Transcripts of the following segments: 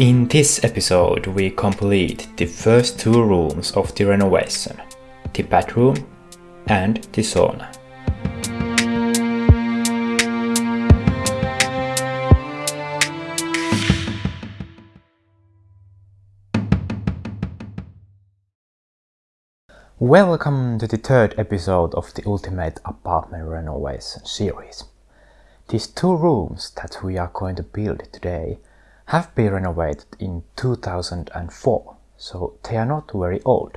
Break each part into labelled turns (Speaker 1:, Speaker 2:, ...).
Speaker 1: In this episode we complete the first two rooms of the renovation, the bathroom and the sauna. Welcome to the third episode of the Ultimate Apartment Renovation series. These two rooms that we are going to build today have been renovated in 2004, so they are not very old.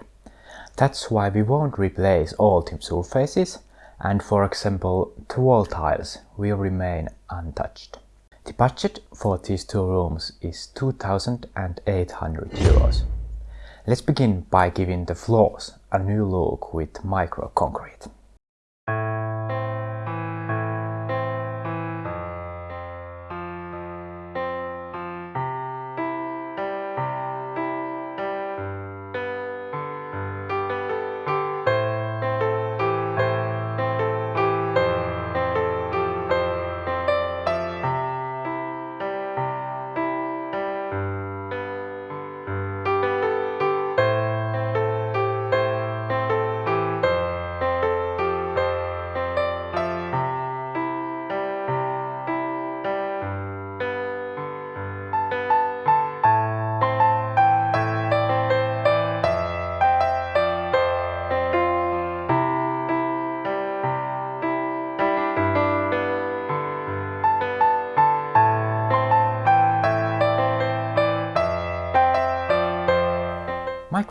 Speaker 1: That's why we won't replace all the surfaces and for example the wall tiles will remain untouched. The budget for these two rooms is 2800 euros. Let's begin by giving the floors a new look with micro concrete.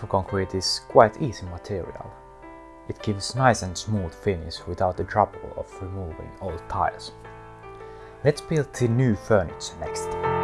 Speaker 1: Microconcrete is quite easy material. It gives nice and smooth finish without the trouble of removing old tiles. Let's build the new furniture next.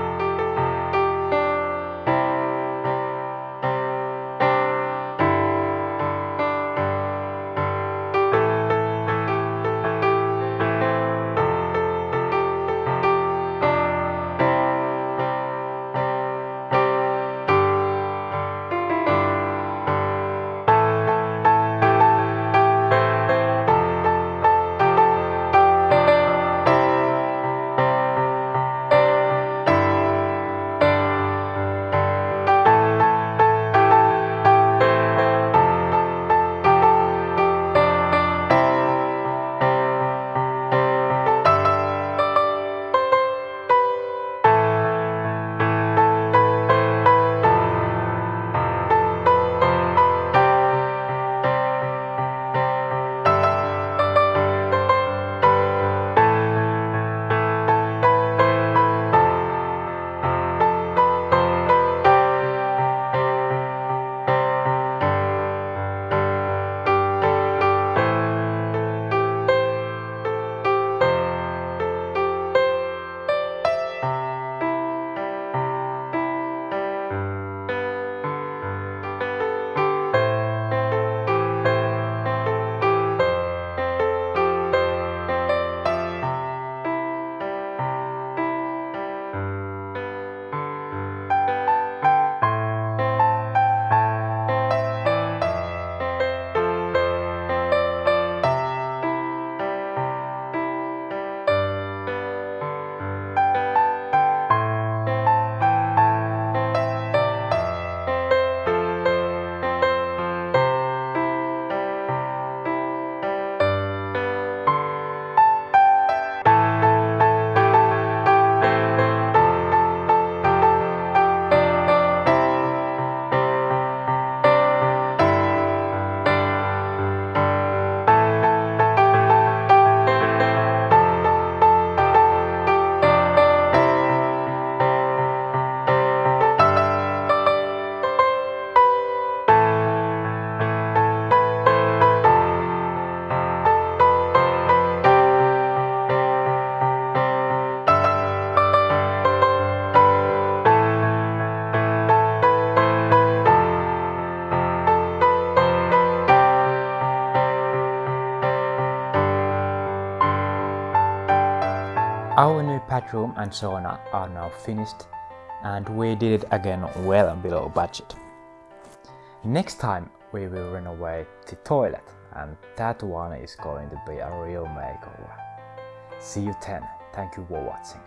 Speaker 1: Our new bathroom and sauna are now finished and we did it again well below budget. Next time we will renovate the toilet and that one is going to be a real makeover. See you then. Thank you for watching.